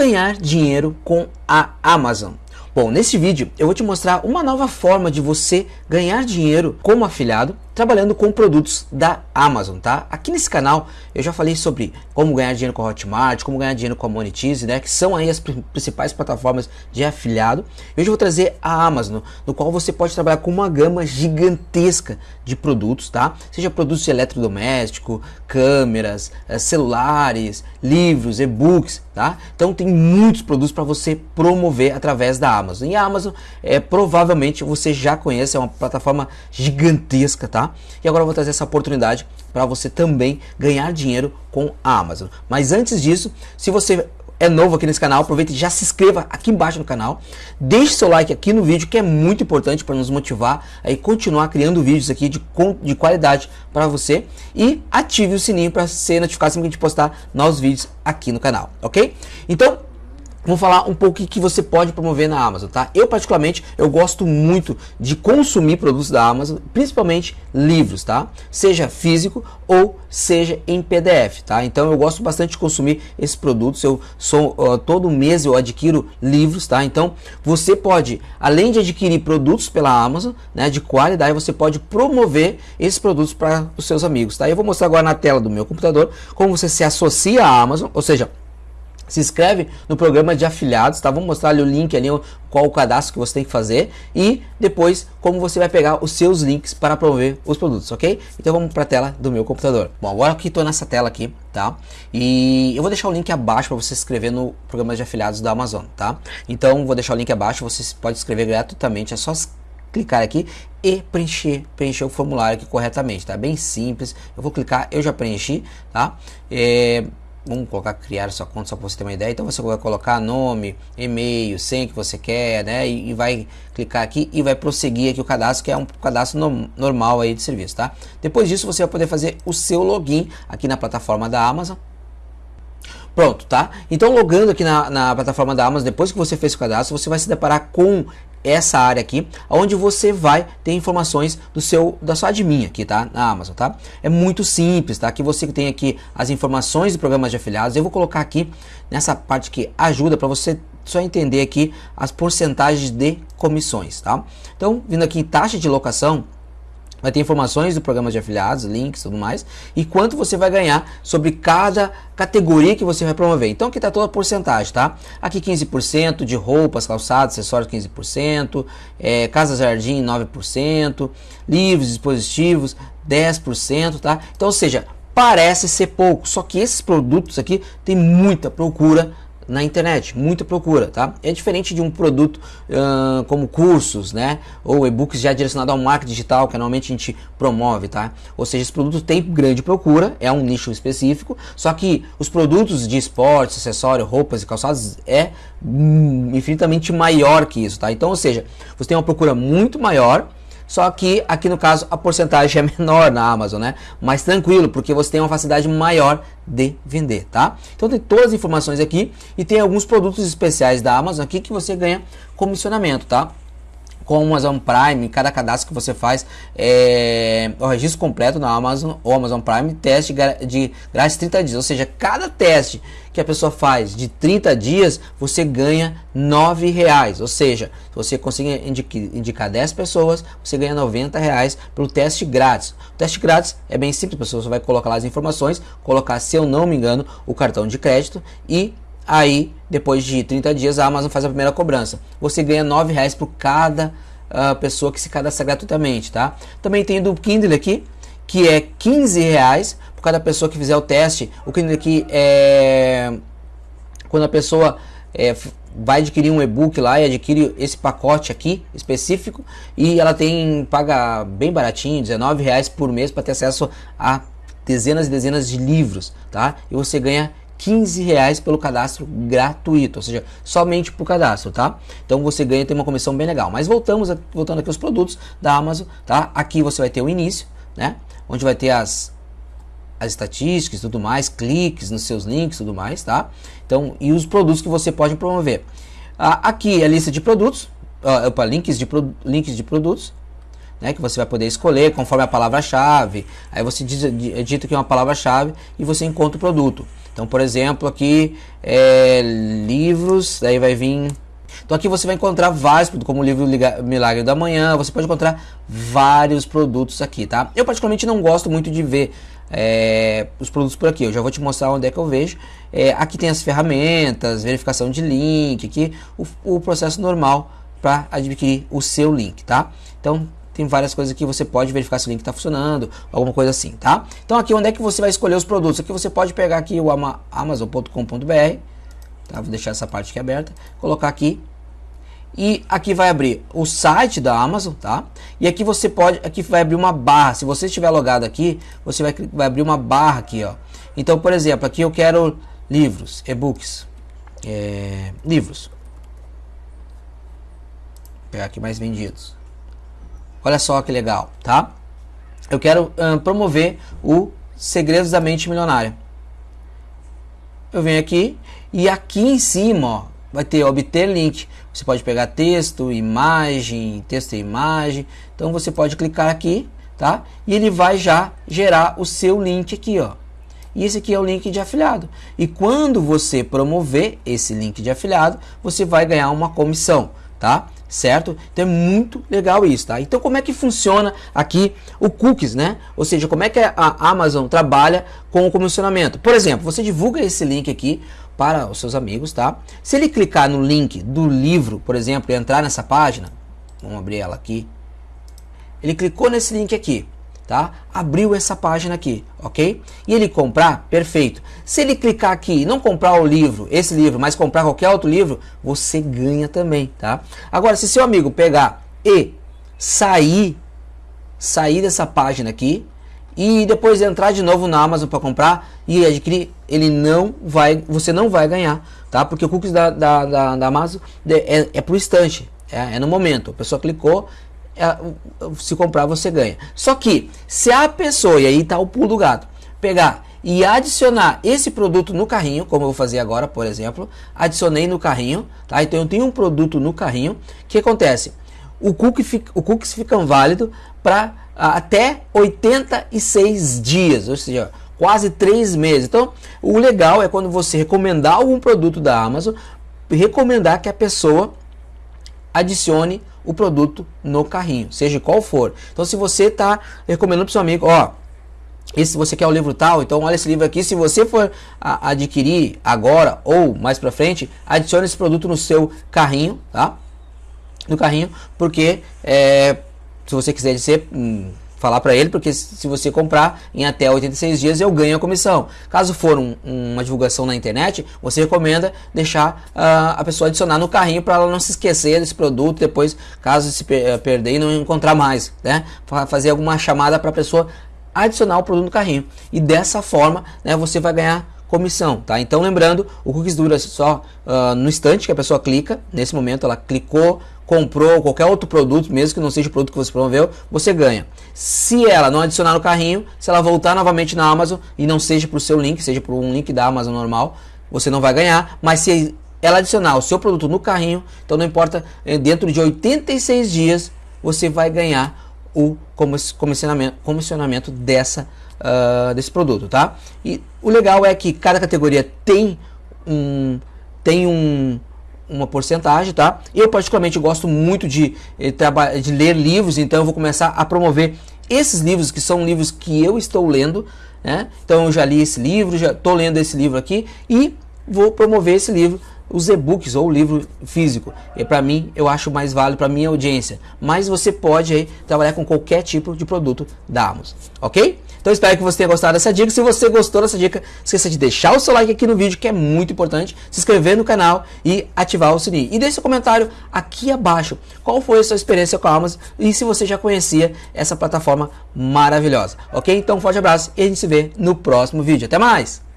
ganhar dinheiro com a Amazon? Bom, nesse vídeo eu vou te mostrar uma nova forma de você ganhar dinheiro como afiliado trabalhando com produtos da Amazon, tá? Aqui nesse canal eu já falei sobre como ganhar dinheiro com a Hotmart, como ganhar dinheiro com a Monetize, né? Que são aí as principais plataformas de afiliado. Hoje eu vou trazer a Amazon, no qual você pode trabalhar com uma gama gigantesca de produtos, tá? Seja produtos de eletrodoméstico, câmeras, eh, celulares, livros, e-books, tá? Então tem muitos produtos para você promover através da Amazon. E a Amazon é provavelmente você já conhece, é uma plataforma gigantesca, tá? E agora eu vou trazer essa oportunidade para você também ganhar dinheiro com a Amazon. Mas antes disso, se você é novo aqui nesse canal, aproveite e já se inscreva aqui embaixo no canal. Deixe seu like aqui no vídeo, que é muito importante para nos motivar a continuar criando vídeos aqui de, de qualidade para você. E ative o sininho para ser notificado sempre que a gente postar novos vídeos aqui no canal, ok? Então, Vamos falar um pouco o que você pode promover na Amazon, tá? Eu particularmente, eu gosto muito de consumir produtos da Amazon, principalmente livros, tá? Seja físico ou seja em PDF, tá? Então eu gosto bastante de consumir esses produtos. Eu sou uh, todo mês eu adquiro livros, tá? Então você pode, além de adquirir produtos pela Amazon, né, de qualidade, você pode promover esses produtos para os seus amigos, tá? Eu vou mostrar agora na tela do meu computador como você se associa à Amazon, ou seja, se inscreve no programa de afiliados, tá? Vamos mostrar ali o link ali, qual o cadastro que você tem que fazer e depois como você vai pegar os seus links para promover os produtos, ok? Então vamos para a tela do meu computador. Bom, agora que estou nessa tela aqui, tá? E eu vou deixar o link abaixo para você se inscrever no programa de afiliados da Amazon, tá? Então vou deixar o link abaixo, você pode se inscrever gratuitamente, é só clicar aqui e preencher, preencher o formulário aqui corretamente, tá? Bem simples. Eu vou clicar, eu já preenchi, tá? É, vamos colocar criar sua conta só para você ter uma ideia. Então você vai colocar nome, e-mail, senha que você quer, né? E, e, vai clicar aqui e vai prosseguir aqui o cadastro, que é um cadastro no, normal aí de serviço, tá? Depois disso você vai poder fazer o seu login aqui na plataforma da Amazon. Pronto, tá? Então logando aqui na, na plataforma da Amazon, depois que você fez o cadastro, você vai se deparar com essa área aqui, onde você vai ter informações do seu da sua admin aqui, tá? Na Amazon, tá? É muito simples, tá? Aqui você tem aqui as informações do programa de afiliados. Eu vou colocar aqui nessa parte que ajuda para você só entender aqui as porcentagens de comissões, tá? Então, vindo aqui em taxa de locação, vai ter informações do programa de afiliados, links tudo mais, e quanto você vai ganhar sobre cada categoria que você vai promover. Então aqui está toda a porcentagem, tá? Aqui 15% de roupas, calçados, acessórios 15%, é, casa jardim 9%, livros, dispositivos 10%, tá? Então, ou seja, parece ser pouco, só que esses produtos aqui tem muita procura na internet, muita procura, tá? É diferente de um produto uh, como cursos, né? Ou e-books já direcionado ao marketing digital, que normalmente a gente promove, tá? Ou seja, esse produto tem grande procura, é um nicho específico, só que os produtos de esportes, acessórios, roupas e calçados é hum, infinitamente maior que isso, tá? Então, ou seja, você tem uma procura muito maior, só que aqui no caso a porcentagem é menor na Amazon, né? Mais tranquilo, porque você tem uma facilidade maior de vender, tá? Então tem todas as informações aqui e tem alguns produtos especiais da Amazon aqui que você ganha comissionamento, tá? Com Amazon Prime, cada cadastro que você faz é o registro completo na Amazon ou Amazon Prime, teste de grátis 30 dias, ou seja, cada teste que a pessoa faz de 30 dias, você ganha 9 reais, ou seja, se você conseguir indicar 10 pessoas, você ganha 90 reais pelo teste grátis. O teste grátis é bem simples, a pessoa vai colocar lá as informações, colocar, se eu não me engano, o cartão de crédito e Aí, depois de 30 dias, a Amazon faz a primeira cobrança. Você ganha R$ reais por cada uh, pessoa que se cadastra gratuitamente, tá? Também tem do Kindle aqui, que é 15 reais por cada pessoa que fizer o teste. O Kindle aqui é quando a pessoa é, vai adquirir um e-book lá e adquire esse pacote aqui específico e ela tem paga bem baratinho, 19 reais por mês para ter acesso a dezenas e dezenas de livros, tá? E você ganha 15 reais pelo cadastro gratuito, ou seja, somente por cadastro, tá? Então você ganha, tem uma comissão bem legal. Mas voltamos, voltando aqui aos produtos da Amazon, tá? Aqui você vai ter o início, né? Onde vai ter as, as estatísticas tudo mais, cliques nos seus links tudo mais, tá? Então, e os produtos que você pode promover. Ah, aqui é a lista de produtos, uh, opa, links, de links de produtos, né, que você vai poder escolher conforme a palavra-chave. Aí você diz, digita aqui uma palavra-chave e você encontra o produto. Então, por exemplo, aqui é, livros, daí vai vir então aqui você vai encontrar vários como o livro Milagre da Manhã, você pode encontrar vários produtos aqui, tá? Eu particularmente não gosto muito de ver é, os produtos por aqui, eu já vou te mostrar onde é que eu vejo. É, aqui tem as ferramentas, verificação de link, aqui o, o processo normal para adquirir o seu link, tá? Então tem várias coisas que você pode verificar se o link está funcionando, alguma coisa assim, tá? Então aqui onde é que você vai escolher os produtos? Aqui você pode pegar aqui o amazon.com.br, tá? Vou deixar essa parte aqui aberta, colocar aqui e aqui vai abrir o site da Amazon, tá? E aqui você pode, aqui vai abrir uma barra. Se você estiver logado aqui, você vai, vai abrir uma barra aqui, ó. Então, por exemplo, aqui eu quero livros, e-books, é, livros. Vou pegar aqui mais vendidos. Olha só que legal, tá? Eu quero promover o Segredos da Mente Milionária. Eu venho aqui e aqui em cima, ó, vai ter obter link. Você pode pegar texto, imagem, texto e imagem. Então você pode clicar aqui, tá? E ele vai já gerar o seu link aqui, ó. E esse aqui é o link de afiliado. E quando você promover esse link de afiliado, você vai ganhar uma comissão, tá? Certo? Então é muito legal isso, tá? Então como é que funciona aqui o cookies, né? Ou seja, como é que a Amazon trabalha com o comissionamento? Por exemplo, você divulga esse link aqui para os seus amigos, tá? Se ele clicar no link do livro, por exemplo, e entrar nessa página, vamos abrir ela aqui. Ele clicou nesse link aqui, tá? Abriu essa página aqui, ok? E ele comprar, perfeito. Se ele clicar aqui e não comprar o livro, esse livro, mas comprar qualquer outro livro, você ganha também, tá? Agora, se seu amigo pegar e sair, sair dessa página aqui, e depois entrar de novo na Amazon para comprar e adquirir, ele não vai, você não vai ganhar, tá? Porque o cookies da, da, da, da Amazon é, é para o instante, é, é, no momento. A pessoa clicou, se comprar você ganha. Só que se a pessoa, e aí está o pulo do gato, pegar e adicionar esse produto no carrinho, como eu vou fazer agora, por exemplo, adicionei no carrinho, tá? Então eu tenho um produto no carrinho, o que acontece? O cookie fica, o cookies ficam válido para até 86 dias, ou seja, quase 3 meses. Então, o legal é quando você recomendar algum produto da Amazon, recomendar que a pessoa adicione o produto no carrinho, seja qual for. Então, se você está recomendando para seu amigo, ó, esse você quer o livro tal, então olha esse livro aqui. Se você for a, adquirir agora ou mais para frente, adicione esse produto no seu carrinho, tá? No carrinho, porque é, se você quiser dizer, hum, falar para ele, porque se você comprar em até 86 dias eu ganho a comissão. Caso for um, uma divulgação na internet, você recomenda deixar uh, a pessoa adicionar no carrinho para ela não se esquecer desse produto depois, caso se per eh, perder e não encontrar mais, né? Fazer alguma chamada para a pessoa adicionar o produto no carrinho. E dessa forma, né, você vai ganhar comissão, tá? Então lembrando, o cookies dura só uh, no instante que a pessoa clica, nesse momento ela clicou, comprou qualquer outro produto, mesmo que não seja o produto que você promoveu, você ganha. Se ela não adicionar no carrinho, se ela voltar novamente na Amazon e não seja para o seu link, seja por um link da Amazon normal, você não vai ganhar, mas se ela adicionar o seu produto no carrinho, então não importa, eh, dentro de 86 dias você vai ganhar o comissionamento, comissionamento dessa, uh, desse produto, tá? E o legal é que cada categoria tem um, tem um, uma porcentagem, tá? Eu particularmente gosto muito de, eh, de ler livros, então eu vou começar a promover esses livros que são livros que eu estou lendo, né? Então eu já li esse livro, já estou lendo esse livro aqui e vou promover esse livro, os e-books ou o livro físico. E para mim eu acho mais válido para minha audiência. Mas você pode aí trabalhar com qualquer tipo de produto da Amazon, ok? Então espero que você tenha gostado dessa dica. Se você gostou dessa dica, esqueça de deixar o seu like aqui no vídeo, que é muito importante, se inscrever no canal e ativar o sininho. E deixe seu comentário aqui abaixo. Qual foi a sua experiência com a Amazon e se você já conhecia essa plataforma maravilhosa. Ok? Então um forte abraço e a gente se vê no próximo vídeo. Até mais!